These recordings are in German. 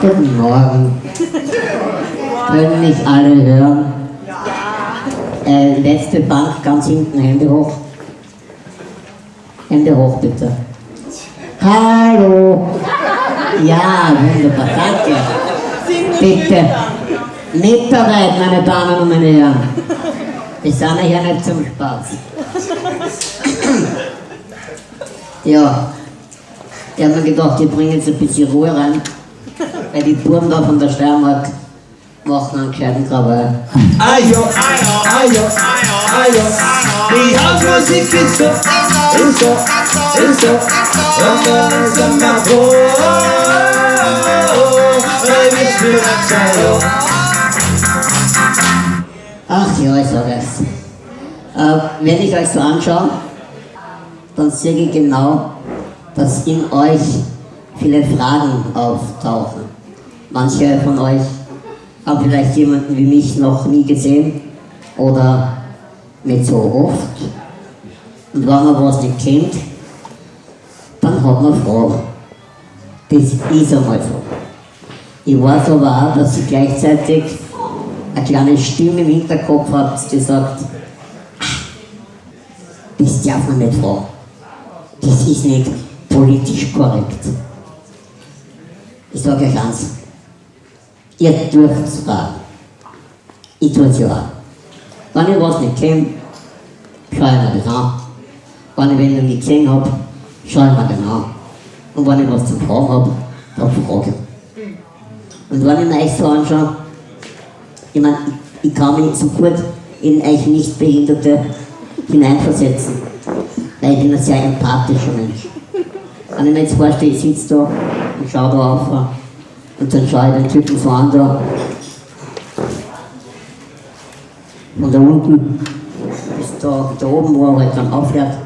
Guten Morgen. Können mich alle hören? Äh, letzte Bank ganz hinten, Hände hoch. Hände hoch bitte. Hallo. Ja, wunderbar, danke. Bitte. Bereit, meine Damen und meine Herren. Wir sind hier nicht zum Spaß. Ja, ich habe mir gedacht, ich bringe jetzt ein bisschen Ruhe rein, weil die Buben da von der Steiermark machen einen gescheiten Krawall. Ayo, ayo, ayo, ayo. Die Hausmusik ist so, ist so, ist so. Und dann ist er mal froh. Weil wir spielen Ayo. Ach ja, ich sage es. Äh, wenn ich euch so anschaue, dann sehe ich genau, dass in euch viele Fragen auftauchen. Manche von euch haben vielleicht jemanden wie mich noch nie gesehen oder nicht so oft. Und wenn man was nicht kennt, dann hat man Fragen. Das ist einmal so. Ich weiß aber auch, dass ihr gleichzeitig eine kleine Stimme im Hinterkopf habt, die sagt, "Ah, das darf man nicht fragen. Das ist nicht politisch korrekt. Ich sage euch eins, ihr dürft es fragen. Ich tue es ja auch. Wenn ich was nicht kenne, schaue ich mir das an. Wenn ich wen noch nicht gesehen habe, schaue ich mir den an. Und wenn ich was zu fragen habe, dann frage ich. Und wenn ich mir euch so anschaue, ich meine, ich, kann mich sofort in euch Nichtbehinderte hineinversetzen, weil ich bin ein sehr empathischer Mensch. Wenn ich mir jetzt vorstelle, ich sitze da und schaue da auf und dann schaue ich den Typen so an da und da unten bis da, da oben, wo er halt dann aufhört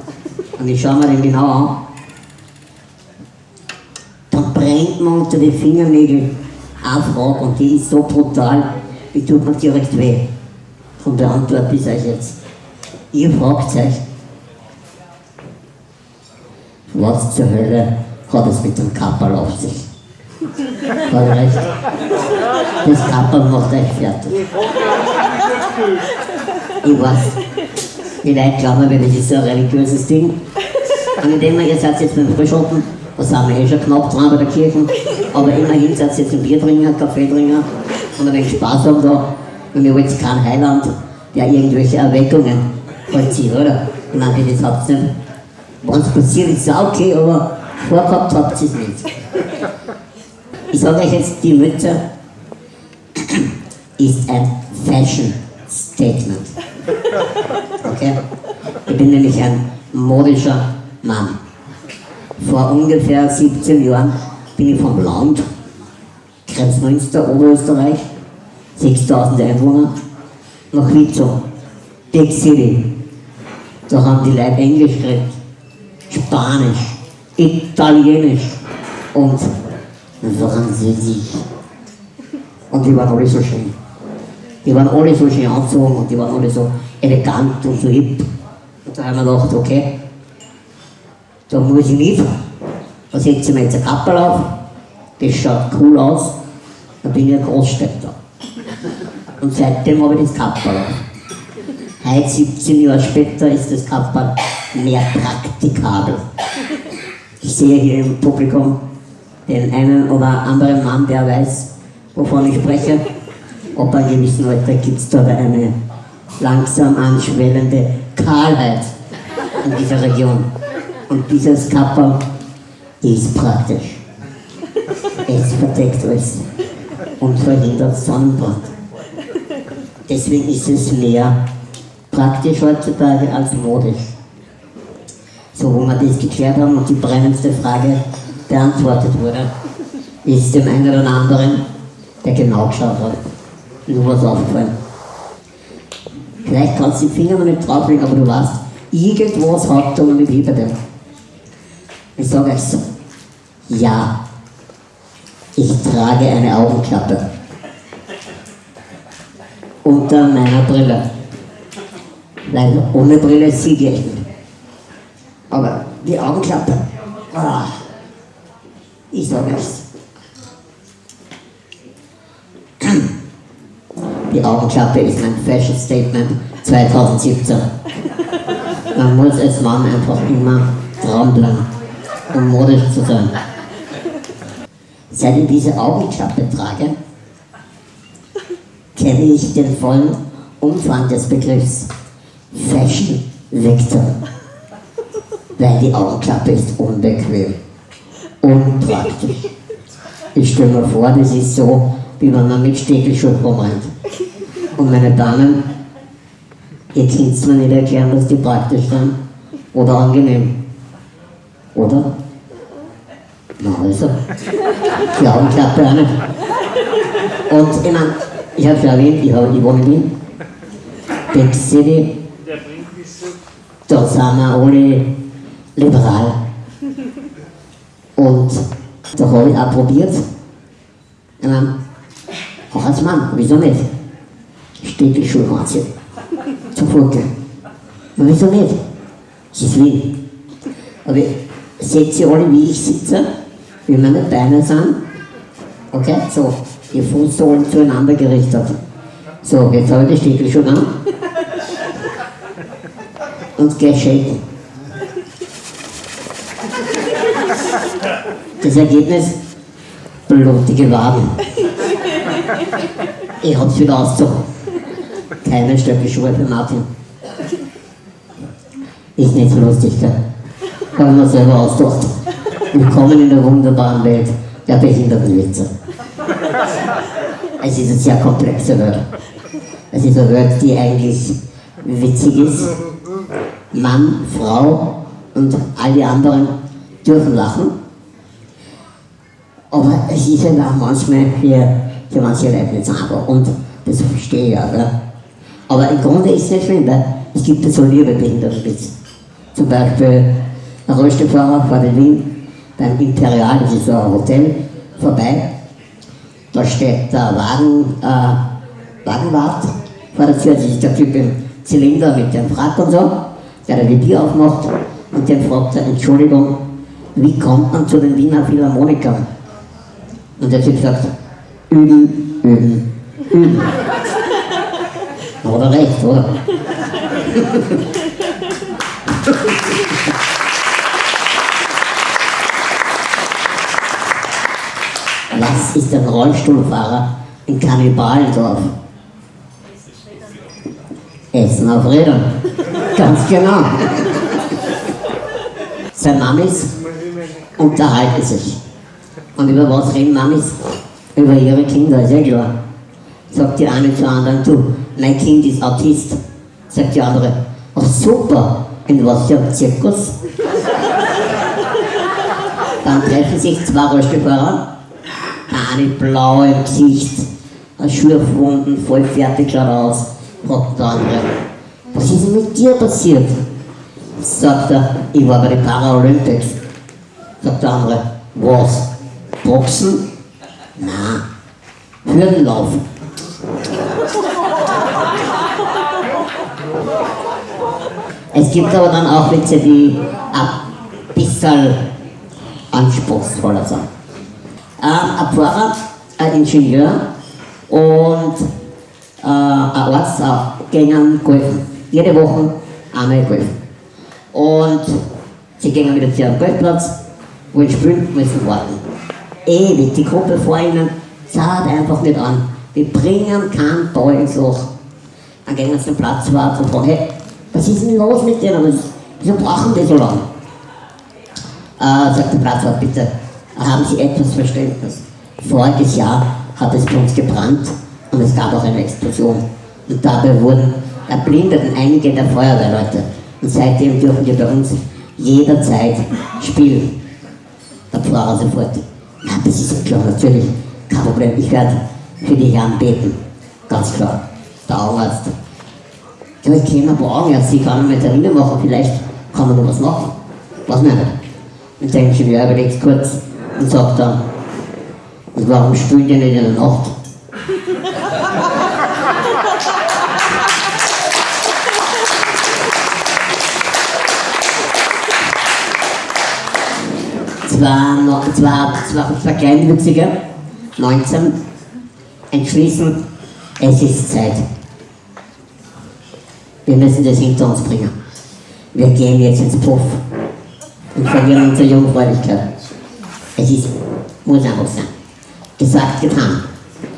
und ich schaue mir den genau an, dann brennt mir unter die Fingernägel eine Frage und die ist so brutal, die tut mir direkt weh. Von beantworte ich euch jetzt. Ihr fragt euch, was zur Hölle hat es mit dem Kapperl auf sich? Hat recht? Das Kapperl macht euch fertig. Ich weiß, die Leute glauben mir, das ist so ein religiöses Ding. Ich denke mir, ihr seid jetzt beim Frühschoppen, da sind wir eh schon knapp dran bei der Kirche, aber immerhin seid ihr jetzt ein Biertrinker, Kaffeetrinker und ein wenig Spaß haben da. Und wir wollen jetzt keinen Heiland, der irgendwelche Erweckungen vollzieht, oder? Ich meine, das habt ihr nicht. Wenn es passiert, ist es auch okay, aber vorgehabt habt ihr es nicht. Ich sage euch jetzt, die Mütze ist ein Fashion Statement. Okay? Ich bin nämlich ein modischer Mann. Vor ungefähr 17 Jahren bin ich vom Land, Kreuzmünster, Oberösterreich, 6000 Einwohner, nach Witzow, Big City. Da haben die Leute Englisch geredet, Spanisch, Italienisch und Französisch. Und die waren alle so schön. Die waren alle so schön angezogen und die waren alle so elegant und so hip. Und da haben wir gedacht, okay, da muss ich nicht. Da setze ich mir jetzt ein Kappel auf, das schaut cool aus, dann bin ich ein Großstädter. Und seitdem habe ich das Kappel auf. Heute, 17 Jahre später, ist das Kappel mehr praktikabel. Ich sehe hier im Publikum den einen oder anderen Mann, der weiß, wovon ich spreche. Ab einem gewissen Alter gibt es da eine langsam anschwellende Kahlheit in dieser Region. Und dieses Kapperl ist praktisch. Es verdeckt alles und verhindert Sonnenbrand. Deswegen ist es mehr praktisch heutzutage als modisch. So, wo wir das geklärt haben und die brennendste Frage beantwortet wurde, ist dem einen oder anderen, der genau geschaut hat, nur was aufgefallen. Vielleicht kannst du die Finger noch nicht drauflegen, aber du weißt, irgendwas hat da nicht hinter dir. Ich sage so, Ja, ich trage eine Augenklappe. Unter meiner Brille. Weil ohne Brille sehe ich nicht. Aber die Augenklappe, ah, ich sage nichts. Die Augenklappe ist mein Fashion Statement 2017. Man muss als Mann einfach immer dranbleiben, um modisch zu sein. Seit ich diese Augenklappe trage, kenne ich den vollen Umfang des Begriffs Fashion Victor. Weil die Augenklappe ist unbequem, unpraktisch. Ich stelle mir vor, das ist so, wie wenn man mit Stegelschuhen rumrennt. Und meine Damen, ihr könnt es mir nicht erklären, dass die praktisch sind oder angenehm. Oder? Na also, die Augenklappe nicht. Und ich meine, ich habe schon erwähnt, ich, hab, ich wohne in Wien. Big City, da sind wir alle liberal. Und da habe ich auch probiert. Ich meine, auch als Mann, wieso nicht? Steht die Schuhe anziehen. Zum. Und wieso nicht? Es ist Wien. Aber seht ihr alle, wie ich sitze? Wie meine Beine sind? Okay, so. Die Fußsohlen zueinander gerichtet. So, jetzt habe ich die Stiefel schon an. Und gehe shaken. Das Ergebnis? Blutige Waden. Ich hab's wieder ausgezogen. Keine Stöckelschuhe für Martin. Ist nicht so lustig, gell? Habe ich mir selber ausgedacht. Willkommen in der wunderbaren Welt der Behindertenwitze. Es ist eine sehr komplexe Welt. Es ist eine Welt, die eigentlich witzig ist. Mann, Frau und all die anderen dürfen lachen. Aber es ist halt auch manchmal für, für manche Leute nicht sauber. Und das verstehe ich ja. Gell? Aber im Grunde ist es nicht schlimm, weil es gibt ja so liebe Behindertenwitze. Zum Beispiel ein Rollstuhlfahrer fährt in Wien beim Imperial, das ist so ein Hotel, vorbei. Da steht der Wagen, äh, Wagenwart vor der Tür, das ist der Typ im Zylinder mit dem Frack und so, der die Bier aufmacht und den fragt er, Entschuldigung, wie kommt man zu den Wiener Philharmonikern? Und der Typ sagt, üben, üben, üben. Oder recht, oder? Was ist ein Rollstuhlfahrer in Kannibalendorf? Essen auf Rädern. Ganz genau. Sein Mamis unterhalten sich. Und über was reden Mamis? Über ihre Kinder, ist ja klar. Sagt die eine zur anderen, du, mein Kind ist Autist. Sagt die andere, ach super, in was für einem Zirkus? Dann treffen sich zwei Rollstuhlfahrer eine blau im Gesicht, ein Schürfwunden, voll fertig schaut aus, fragt der andere, was ist denn mit dir passiert? Sagt er, ich war bei den Paralympics. Sagt der andere, was? Boxen? Na, Hürdenlaufen. Es gibt aber dann auch Witze, die ein bisschen anspruchsvoller sind ein Pfarrer, ein Ingenieur und äh, ein Arzt gehen golfen. Jede Woche einmal golfen. Und sie gehen wieder zu ihrem Golfplatz, wollen spielen, müssen warten. Ewig, die Gruppe vor ihnen zahlt einfach nicht an. Die bringen keinen Ball ins Loch. Dann gehen sie zum Platzwart und fragen, hey, was ist denn los mit denen? Wieso brauchen die so lange? Äh, sagt der Platzwart, bitte, haben Sie etwas Verständnis. Voriges Jahr hat es bei uns gebrannt und es gab auch eine Explosion. Und dabei wurden erblindeten einige der Feuerwehrleute. Und seitdem dürfen wir bei uns jederzeit spielen. Der Pfarrer sofort. Na, das ist klar, natürlich, kein Problem. Ich werde für die Herren beten. Ganz klar. Der Augenarzt. Ja, ich kenne ein paar Augenärzte, ich kann eine Termine machen, vielleicht kann man noch was machen. Was nicht. Und der Ingenieur überlegt kurz, und sagt dann, warum spielt ihr nicht in der Nacht? zwei, no- zwei, zwei, zwei Kleinwüchsige, 19, entschließen, es ist Zeit. Wir müssen das hinter uns bringen. Wir gehen jetzt ins Puff und verlieren unsere Jungfräulichkeit. Es ist, muss einfach sein. Gesagt, getan.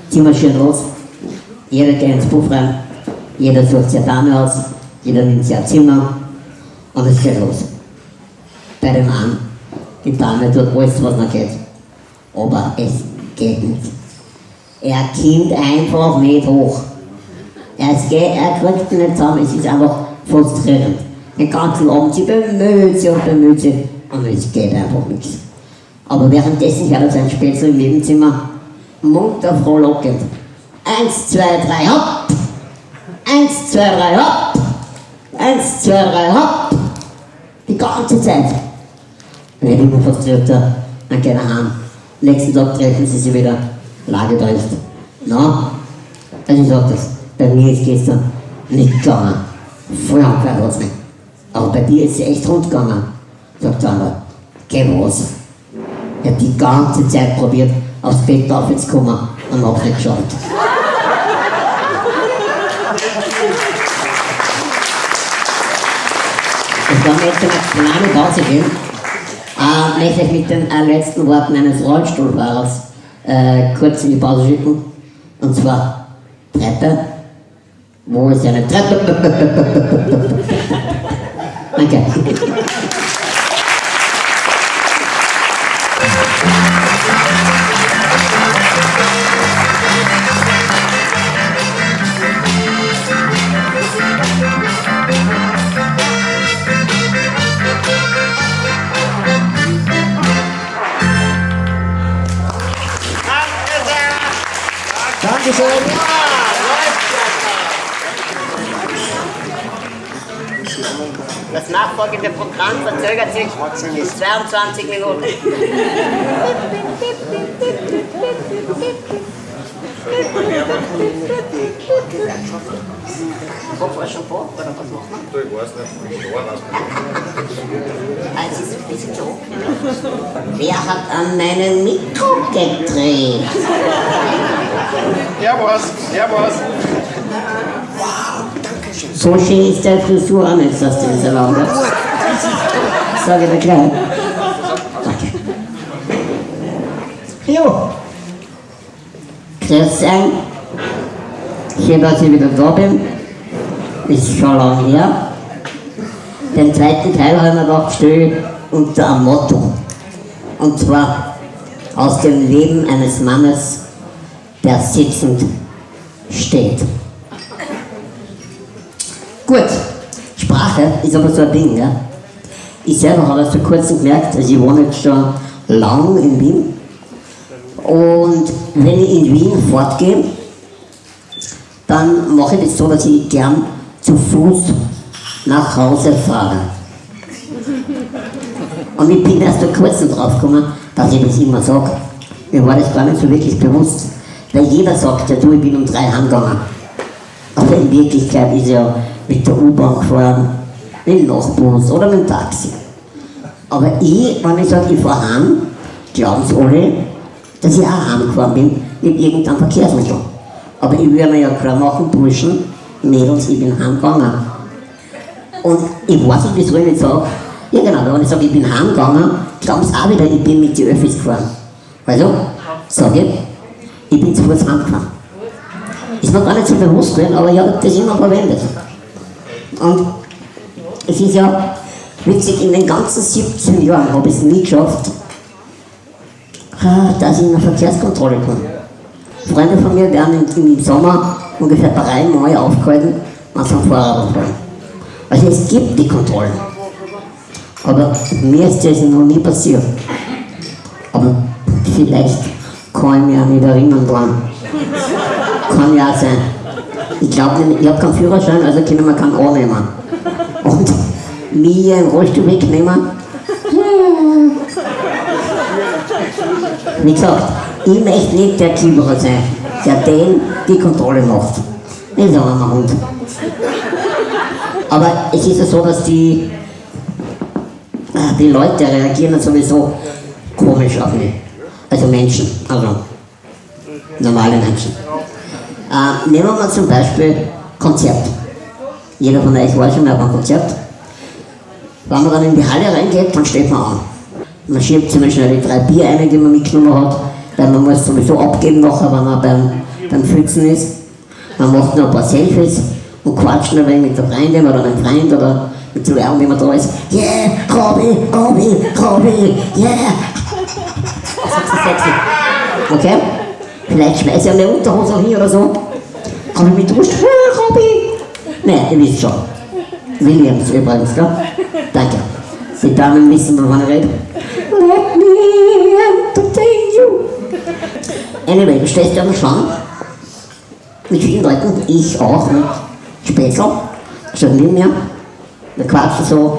Ziehen wir schön los. Jeder geht ins Puff rein. Jeder sucht sich Dame aus. Jeder nimmt sich ein Zimmer. Und es geht los. Bei dem Mann. Die Dame tut alles, was noch geht. Aber es geht nicht. Er kommt einfach nicht hoch. Es geht, er kriegt nicht zusammen, es ist einfach frustrierend. Den ganzen Abend, sie bemüht sich und bemüht sich und es geht einfach nichts. Aber währenddessen hört er sein Spätzle im Nebenzimmer munter frohlockend. Eins, zwei, drei, hopp! Eins, zwei, drei, hopp! Eins, zwei, drei, hopp! Die ganze Zeit. Und er immer frustrierter, dann geht er heim. Nächsten Tag treffen sie sich wieder. Lage trifft. Na? Also ich sag das. Bei mir ist gestern nicht gegangen. Voll angehört hat's nicht. Aber bei dir ist es echt rund gegangen. Sagt der andere. Geh was. Er hat die ganze Zeit probiert, aufs Bett aufzukommen und hat nicht geschafft. Und dann möchte ich eine kleine Pause geben. Äh, möchte ich mit den äh, letzten Worten eines Rollstuhlfahrers äh, kurz in die Pause schicken. Und zwar Treppe. Wo ist eine Treppe? Danke. Dankeschön. Das nachfolgende Programm verzögert sich bis 22 Minuten. Wo war schon vor? Oder was macht man? Du, ich weiß nicht, ich war das. Ah, es ist ein bisschen hoch. Wer hat an meinem Mikro gedreht? Ja, was? Ja, was? So schön ist der Frisur auch nicht, dass du das erlaubt hast. Sag ich dir gleich. Danke. Jo. Grüß sein. Schön, dass ich wieder da bin. Ist schon lange her. Den zweiten Teil haben wir gedacht, stelle ich unter einem Motto. Und zwar aus dem Leben eines Mannes, der sitzend steht. Gut, Sprache ist aber so ein Ding, ja. Ich selber habe das vor kurzem gemerkt, also ich wohne jetzt schon lang in Wien. Und wenn ich in Wien fortgehe, dann mache ich das so, dass ich gern zu Fuß nach Hause fahre. Und ich bin erst vor kurzem drauf gekommen, dass ich das immer sage. Mir war das gar nicht so wirklich bewusst. Weil jeder sagt ja, du, ich bin um drei heimgegangen. Aber in Wirklichkeit ist er mit der U-Bahn gefahren, mit dem Nachtbus oder mit dem Taxi. Aber ich, wenn ich sage, ich fahre heim, glauben sie alle, dass ich auch heimgefahren bin mit irgendeinem Verkehrsmittel. Aber ich würde mir ja klar machen, Burschen, Mädels, ich bin heimgegangen. Und ich weiß nicht, wieso ich nicht sage, ja genau, wenn ich sage, ich bin heimgegangen, glauben sie auch wieder, ich bin mit den Öffis gefahren. Also, sage ich, ich bin zu Fuß heimgefahren. Ist mir gar nicht so bewusst gewesen, aber ich habe das immer verwendet. Und es ist ja witzig, in den ganzen 17 Jahren habe ich es nie geschafft, dass ich in eine Verkehrskontrolle komme. Freunde von mir werden im, Sommer ungefähr dreimal aufgehalten, wenn sie am Fahrrad fahren. Also es gibt die Kontrollen. Aber mir ist das noch nie passiert. Aber vielleicht kann ich mich auch nicht erinnern dran. Kann ja sein. Ich glaube, ich habe keinen Führerschein, also können wir keinen annehmen. Und mir im Rollstuhl wegnehmen, hm, Wie gesagt, ich möchte nicht der Kieberer sein, der den die Kontrolle macht. Nicht so ein Hund. Aber es ist ja so, dass die, äh, die Leute reagieren sowieso komisch auf mich. Also Menschen, also normale Menschen. Äh, nehmen wir mal zum Beispiel Konzert. Jeder von euch war schon mal beim Konzert. Wenn man dann in die Halle reingeht, dann steht man an. Man schiebt ziemlich schnell die drei Bier ein, die man mitgenommen hat, weil man muss sowieso abgeben nachher, wenn man beim, beim Pfützen ist. Man macht noch ein paar Selfies und quatscht ein wenig mit der Freundin oder einem Freund oder mit dem Lärm, wie man da ist. Yeah, Robby, Robby, Robby, yeah. Sexy. Okay? Vielleicht schmeiße ich eine Unterhose auch hin oder so. Mich duscht? Hey, Robby! Nein, ihr wisst schon. Williams übrigens, gell? Danke. Die Damen wissen, wovon ich rede. Let me entertain you. Anyway, du stehst ja am Schlangen. Mit vielen Leuten, ich auch, mit Spätzl, schon neben mir. Wir quatschen so,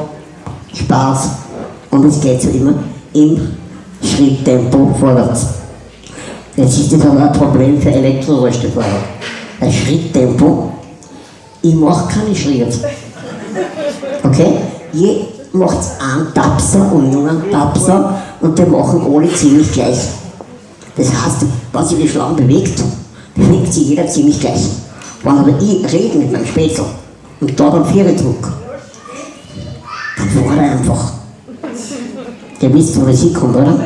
Spaß. Und es geht so immer im Schritttempo vorwärts. Jetzt ist das aber ein Problem für Elektrorollstuhlfahrer. Ein Schritttempo, ich mache keine Schritte. Okay? Je macht einen Tapser und nur einen Tapser und die machen alle ziemlich gleich. Das heißt, wenn sich die Schlange bewegt, bewegt sich jeder ziemlich gleich. Wenn aber ich rede mit meinem Spätzl und da beim Viere druck, dann fährt er einfach. Ihr wisst, wo das hinkommt, oder?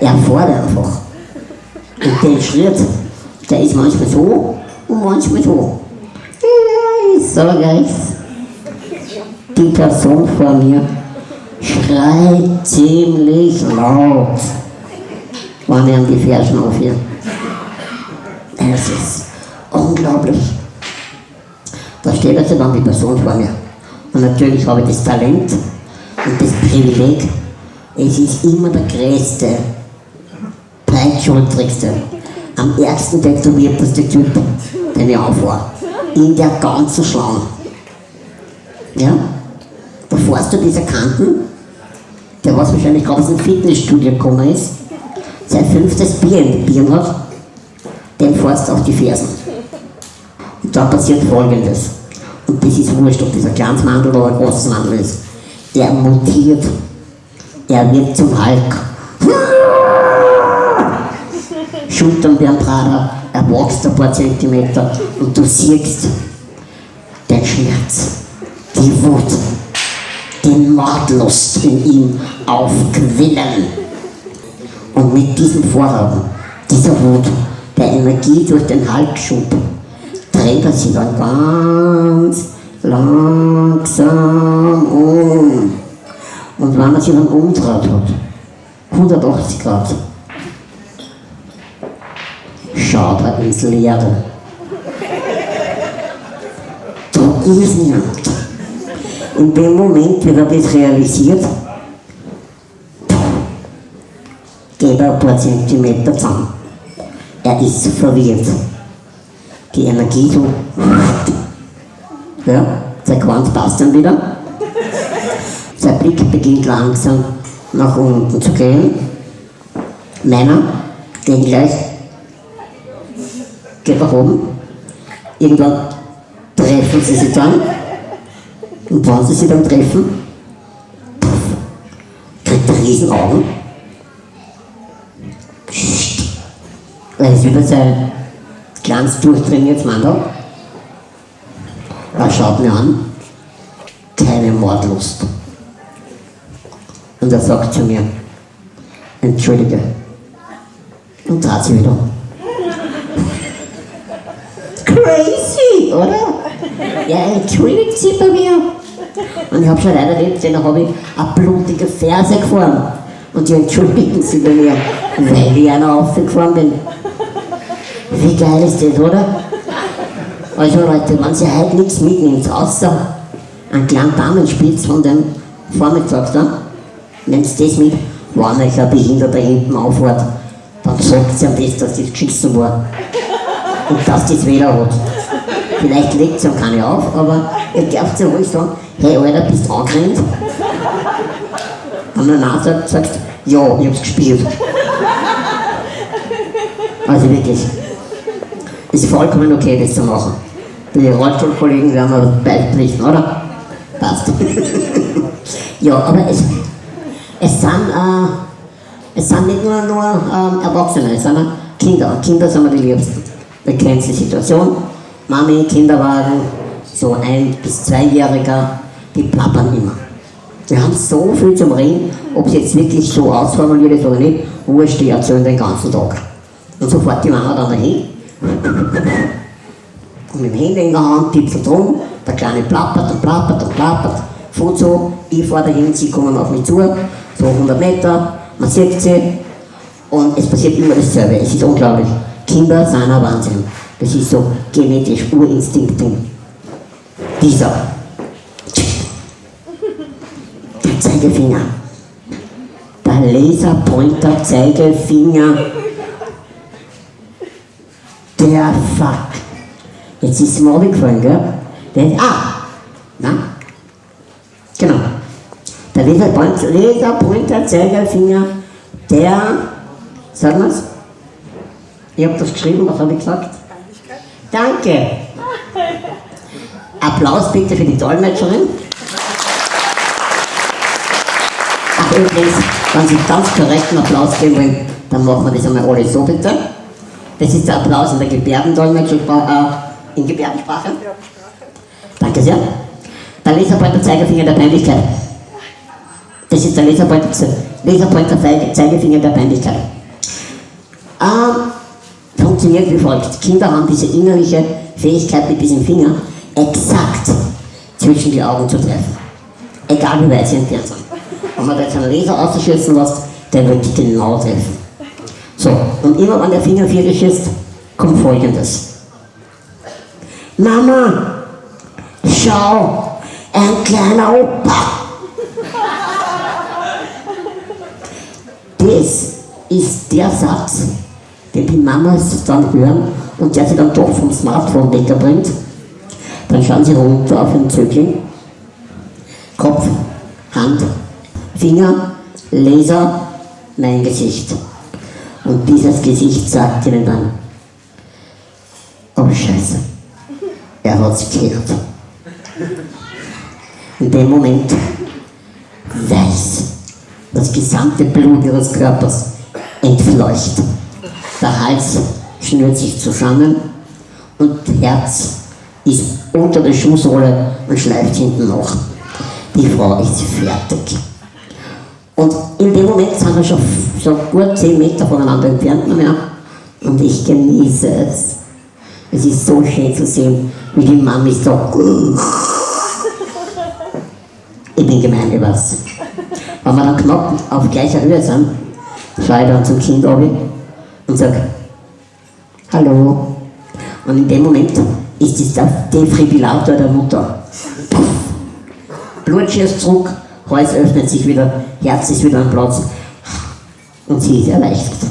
Er fährt einfach. Und der Schritt, der ist manchmal so und manchmal so. Ja, ich sag euch, die Person vor mir schreit ziemlich laut, wenn er an die Fersen aufhört. Es ist unglaublich. Da steht also dann die Person vor mir. Und natürlich habe ich das Talent und das Privileg. Es ist immer der größte, breitschultrigste, am ärgsten tätowierteste Typ, den ich aufwar. In der ganzen Schlange. Ja? Da fährst du diese Kanten, der was wahrscheinlich gerade aus dem Fitnessstudio gekommen ist, sein fünftes Bier in den hat, dem fährst du auf die Fersen. Und da passiert folgendes. Und das ist wurscht, ob das ein kleines Mandel oder ein großes Mandel ist. Er mutiert. Er wird zum Hulk. Schultern werden breiter, er wächst ein paar Zentimeter und du siehst den Schmerz, die Wut, die Mordlust in ihm aufquillen. Und mit diesem Vorhaben, dieser Wut, der Energie durch den Halsschub, dreht er sich dann ganz langsam um. Und wenn er sich dann umdreht hat, 180 Grad, schaut er ins Leere. Da ist niemand. In dem Moment, wenn er das realisiert, geht er ein paar Zentimeter zusammen. Er ist verwirrt. Die Energie so. Ja, sein Quant passt dann wieder. Sein Blick beginnt langsam nach unten zu gehen. Meiner gehen gleich. Geht nach oben. Irgendwann treffen sie sich dann. Und wenn sie sich dann treffen, kriegt er riesen Augen. Er ist über sein kleines durchtrainiertes Mandel. Er schaut mir an, keine Mordlust. Und er sagt zu mir, entschuldige. Und dreht sich wieder. Crazy, oder? Er entschuldigt sich bei mir. Und ich habe schon leider erlebt, da habe ich eine blutige Ferse gefahren. Und die entschuldigen sich bei mir, weil ich einer aufgefahren bin. Wie geil ist das, oder? Also Leute, wenn ihr heute nichts mitnimmt, außer einen kleinen Damenspitz von dem Vormittag da, nehmt das mit, wenn euch ein Behinderter hinten auffährt, dann sagt ihr am besten, dass das geschissen war. Und dass das weder hat. Vielleicht legt es ihm keine auf, aber ihr dürft ja ruhig sagen, hey Alter, bist du angerannt? Wenn er nein sagt, sagst Ja, ich hab's gespielt. Also wirklich. Ist vollkommen okay, das zu machen. Die Rollstuhlkollegen werden wir beipflichten, oder? Passt. ja, aber es, es sind, äh, es sind nicht nur, nur ähm, Erwachsene, es sind Kinder. Kinder sind mir die Liebsten. Kennen die Situation. Mami, Kinderwagen, so ein- bis zweijähriger, die plappern immer. Wir haben so viel zum Reden, ob es jetzt wirklich so ausformuliert ist oder nicht, wurscht, die erzählen den ganzen Tag. Und so fährt die Mama dann dahin und mit dem Handy in der Hand tippelt rum, der Kleine plappert und plappert und plappert, fährt so, ich fahre dahin, sie kommen auf mich zu, so 100 Meter, man sieht sie und es passiert immer dasselbe, es ist unglaublich. Kinder sind ein Wahnsinn. Das ist so genetisch, Urinstinkt drin. Dieser. Der Zeigefinger. Der Laserpointer Zeigefinger. Der Fuck. Jetzt ist es mir aufgefallen, gell? Der ah! Na? Genau. Der Laserpointer, Laserpointer Zeigefinger, der. Sagen wir's? Ich habe das geschrieben, was habe ich gesagt? Danke. Applaus bitte für die Dolmetscherin. Ach übrigens, wenn Sie ganz korrekten Applaus geben wollen, dann machen wir das einmal alle so bitte. Das ist der Applaus in der Gebärdendolmetscher, äh, in Gebärdensprache. Danke sehr. Der Laserpointer Zeigefinger der Peinlichkeit. Das ist der Laserpointer, Laserpointer Zeigefinger der Peinlichkeit. Ähm, funktioniert wie folgt. Kinder haben diese innerliche Fähigkeit mit diesem Finger exakt zwischen die Augen zu treffen. Egal wie weit sie entfernt sind. Wenn man da jetzt einen Laser ausschießen lässt, der wird die genau treffen. So, und immer wenn der Finger vierig ist, kommt folgendes. Mama, schau, ein kleiner Opa. Das ist der Satz, den die Mamas dann hören und der sie dann doch vom Smartphone wegbringt. Dann schauen sie runter auf den Zögling. Kopf, Hand, Finger, Laser, mein Gesicht. Und dieses Gesicht sagt ihnen dann, oh Scheiße, er hat's gehört. In dem Moment weiß das gesamte Blut ihres Körpers entfleucht. Der Hals schnürt sich zusammen und Herz ist unter der Schuhsohle und schleift hinten noch. Die Frau ist fertig. Und in dem Moment sind wir schon so gut 10 Meter voneinander entfernt mehr. Und ich genieße es. Es ist so schön zu sehen, wie die Mami so. Ich bin gemein, weiß. Wenn wir dann knapp auf gleicher Höhe sind, schaue ich dann zum Kind runter und sage, Hallo. Und in dem Moment ist es der Defibrillator der Mutter. Puff. Blut schießt zurück, Hals öffnet sich wieder, Herz ist wieder am Platz und sie ist erleichtert.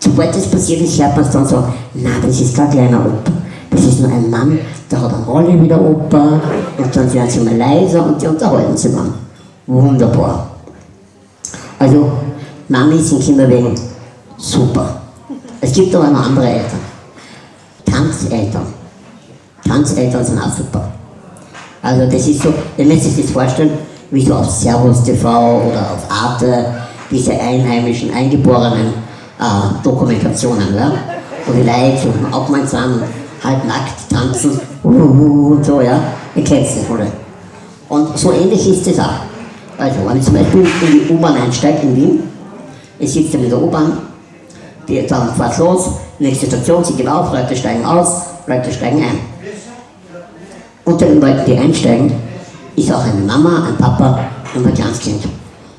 Sobald das passiert ist, hört man es dann so, na, das ist kein kleiner Opa. Das ist nur ein Mann, der hat eine Rolle wie der Opa und dann werden sie mal leiser und die unterhalten sich dann. Wunderbar. Also, Mamis in Kinderwegen, super. Es gibt aber noch andere Eltern. Tanzeltern. Tanzeltern sind auch super. Also das ist so, ihr müsst sich das vorstellen, wie so auf Servus TV oder auf Arte, diese einheimischen, eingeborenen äh, Dokumentationen, ja? wo die Leute so aufmerksam, halb nackt tanzen uh, und so, ja. Ihr kennt das wohl. Und so ähnlich ist es auch. Also, wenn ich zum Beispiel in die U-Bahn einsteige in Wien, ich sitze in der U-Bahn, die dann fährt los, nächste Station, sie geht auf, Leute steigen aus, Leute steigen ein. Unter den Leuten, die einsteigen, ist auch eine Mama, ein Papa und ein kleines Kind.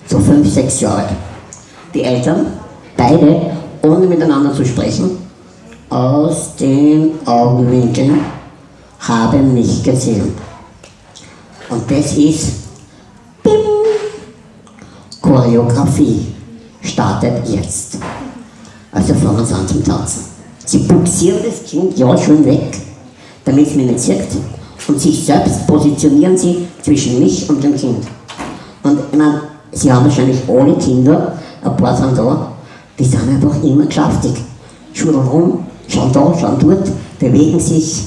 So fünf, sechs Jahre alt. Die Eltern, beide, ohne miteinander zu sprechen, aus den Augenwinkeln haben mich gesehen. Und das ist Bim, Choreografie startet jetzt. Also fangen sie an zum Tanzen. Sie buxieren das Kind ja schon weg, damit es mich nicht sieht. Und sich selbst positionieren sie zwischen mich und dem Kind. Und ich meine, sie haben wahrscheinlich alle Kinder, ein paar sind da, die sind einfach immer geschäftig. Schulen rum, schauen da, schauen dort, bewegen sich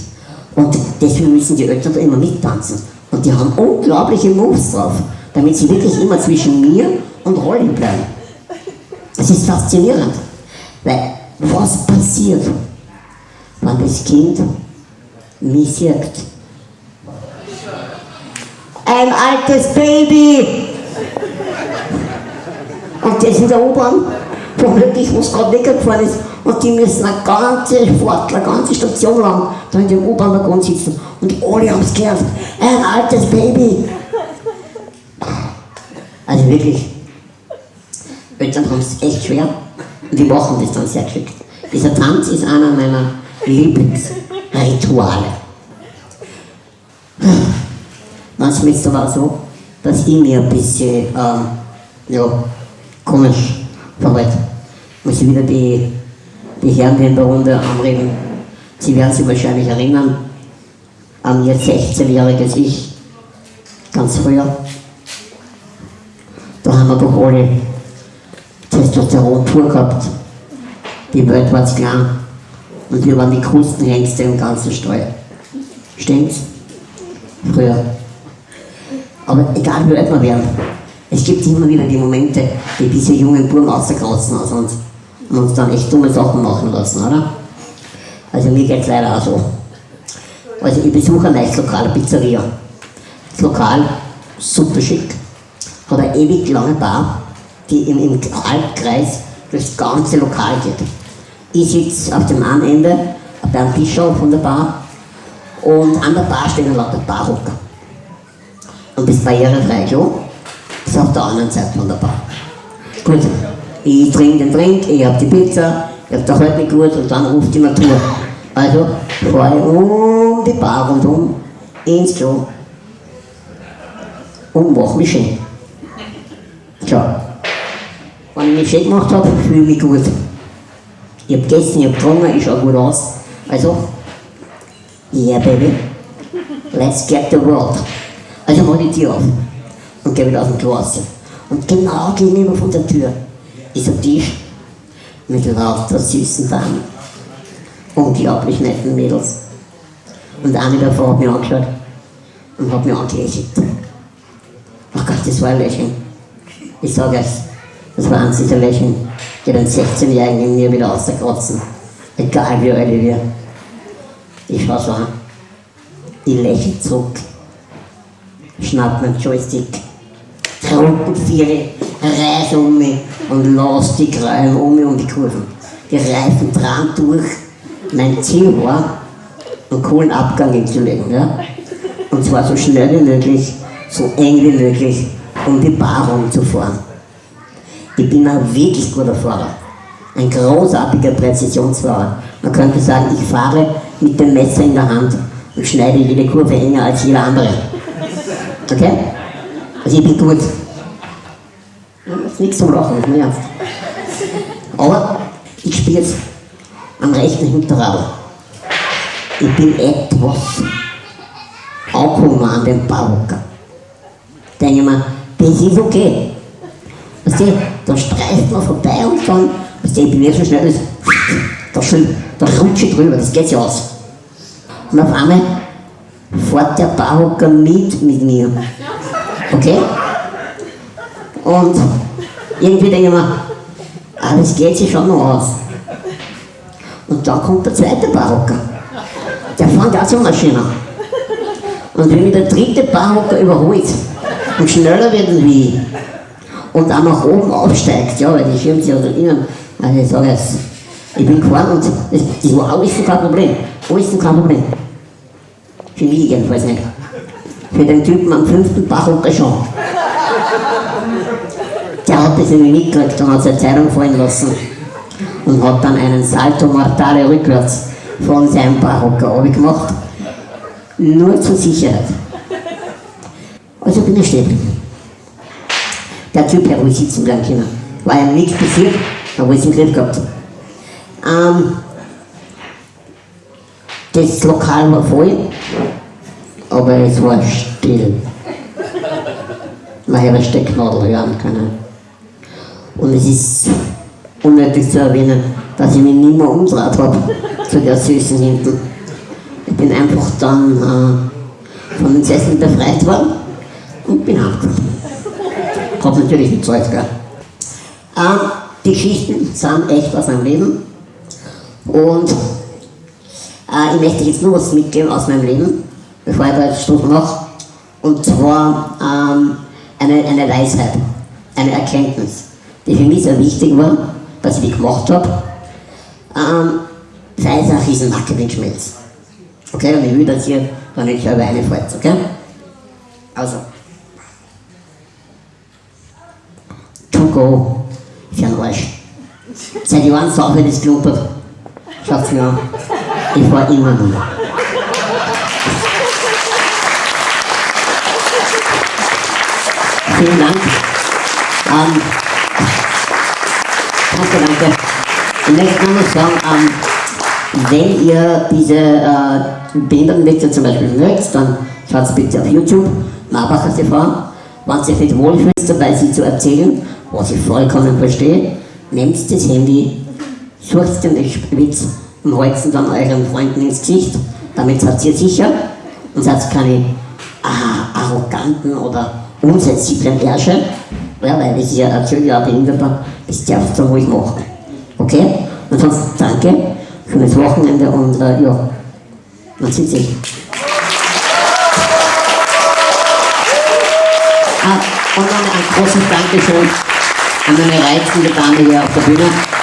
und deswegen müssen die Eltern da immer mittanzen. Und die haben unglaubliche Moves drauf, damit sie wirklich immer zwischen mir und Rolli bleiben. Das ist faszinierend, was passiert, wenn das Kind mich sieht? Ein altes Baby! Und das in der U-Bahn, wo wirklich was gerade weggefahren ist. Und die müssen eine ganze Fahrt, eine ganze Station lang da in dem U-Bahn-Waggon sitzen. Und alle haben es gehört. Ein altes Baby. Also wirklich, Eltern haben es echt schwer. Die machen das dann sehr geschickt. Dieser Tanz ist einer meiner Lieblingsrituale. Manchmal ist es aber so, dass ich mir ein bisschen, ähm, ja, komisch verhalte. Muss ich wieder die, die Herren, die in der Runde anreden. Sie werden sich wahrscheinlich erinnern an ihr 16-jähriges Ich, ganz früher. Da haben wir doch alle Testosteron pur gehabt. Die Welt war zu klein. Und wir waren die coolsten Hengste im ganzen Stall. Stimmt's? Früher. Aber egal wie alt wir werden, es gibt immer wieder die Momente, die diese jungen Buben rauskratzen aus uns und uns dann echt dumme Sachen machen lassen, oder? Also mir geht's leider auch so. Also ich besuche ein neues Lokal, eine Pizzeria. Das Lokal, super schick, hat eine ewig lange Bar, die im, im Halbkreis durchs ganze Lokal geht. Ich sitze auf dem einen Ende beim Bischof von der Bar und an der Bar stehen lauter Barhocker. Und das barrierefreie Klo ist auf der anderen Seite von der Bar. Gut, ich trinke den Trink, ich hab die Pizza, ich hab der heute nicht gut und dann ruft die Natur. Also fahre ich um die Bar rundum ins Klo und mach mich schön. Tja, wenn ich mich schön gemacht habe, fühle ich mich gut. Ich hab gegessen, ich hab getrunken, ich schau gut aus. Also, yeah baby, let's get the world. Also mach die Tür auf und geh wieder aus dem Klo. Und genau gegenüber von der Tür ist ein Tisch mit lauter süßen Damen. Unglaublich netten Mädels. Und eine davon hat mich angeschaut und hat mich angelächelt. Ach Gott, das war ein Lächeln. Ich sage euch, das eins dieser Lächeln, die den 16-Jährigen in mir wieder außerkratzen. Egal wie alt wir. Ich schau so an. Ich lächle zurück. Schnapp meinen Joystick. Truppen vier, reiß um mich und lass die Krallen um mich um die Kurven. Die Reifen dran durch. Mein Ziel war, einen coolen Abgang hinzulegen. Ja? Und zwar so schnell wie möglich, so eng wie möglich, um die Bar rumzufahren. Ich bin ein wirklich guter Fahrer. Ein großartiger Präzisionsfahrer. Man könnte sagen, ich fahre mit dem Messer in der Hand und schneide jede Kurve enger als jeder andere. Okay? Also ich bin gut. Nichts zum Lachen, ist mir ernst. Aber ich spiele jetzt am rechten Hinterrad. Ich bin etwas angekommen an den Barocker. Denke mir, das ist okay. Weißt du, da streift man vorbei und dann, weißt du, ich bin so schnell, da, da rutsche ich drüber, das geht ja aus. Und auf einmal fährt der Barocker mit mit mir. Okay? Und irgendwie denke ich mir, ah, das geht sich schon noch aus. Und dann kommt der zweite Barocker. Der fängt auch so Maschine. Und wenn mich der dritte Barocker überholt und schneller wird wie ich und auch nach oben aufsteigt, ja, weil die schirmt sich also innen, also ich sage jetzt, ich bin gefahren und das, das war alles so kein Problem. Alles so kein Problem. Für mich jedenfalls nicht. Für den Typen am fünften Barocker schon. Der hat das irgendwie mitgekriegt und hat seine Zeitung fallen lassen und hat dann einen Salto Mortale rückwärts von seinem Barocker gemacht. Nur zur Sicherheit. Also bin ich stehen. Der Typ hat wohl sitzen bleiben können. War ihm nichts passiert, hat wohl im Griff gehabt. Ähm, das Lokal war voll, aber es war still. man ihre Stecknadel hören können. Und es ist unnötig zu erwähnen, dass ich mich nicht mehr umgedreht habe zu der Süßen hinten. Ich bin einfach dann äh, von den Sesseln befreit worden und bin heimgekommen. Hab natürlich bezahlt, gell. Ähm, die Geschichten sind echt aus meinem Leben. Und äh, ich möchte jetzt nur was mitgeben aus meinem Leben, bevor ich da jetzt Schluss mache. Und zwar ähm, eine, eine Weisheit, eine Erkenntnis, die für mich sehr wichtig war, dass ich die gemacht habe. Ähm, sei es ein riesen Marketing-Schmelz. Okay, und ich will, dass ihr da nicht selber reinfällt, okay? Also. Go für einen Arsch. Seit Jahren sauber das klumpert. Schaut's mir an. Ich fahr immer nur. Vielen Dank. Ähm, danke, danke. Ich möchte nur noch sagen, ähm, wenn ihr diese äh, Behindertenwitze zum Beispiel mögt, dann schaut bitte auf YouTube, Marbacher TV. Wenn ihr euch wohlfühlt dabei, sie zu erzählen, was ich vollkommen verstehe, nehmt das Handy, sucht den Witz und haltet ihn dann euren Freunden ins Gesicht. Damit seid ihr sicher und seid keine ah, arroganten oder unsensiblen Ärsche. Ja, weil das ist ja ja ein Behinderter, das darfst du ruhig machen. Okay? Ansonsten danke, schönes Wochenende und äh, ja, man sieht sich. Ah, und noch ein großes Dankeschön an meine reizende Dame hier auf der Bühne.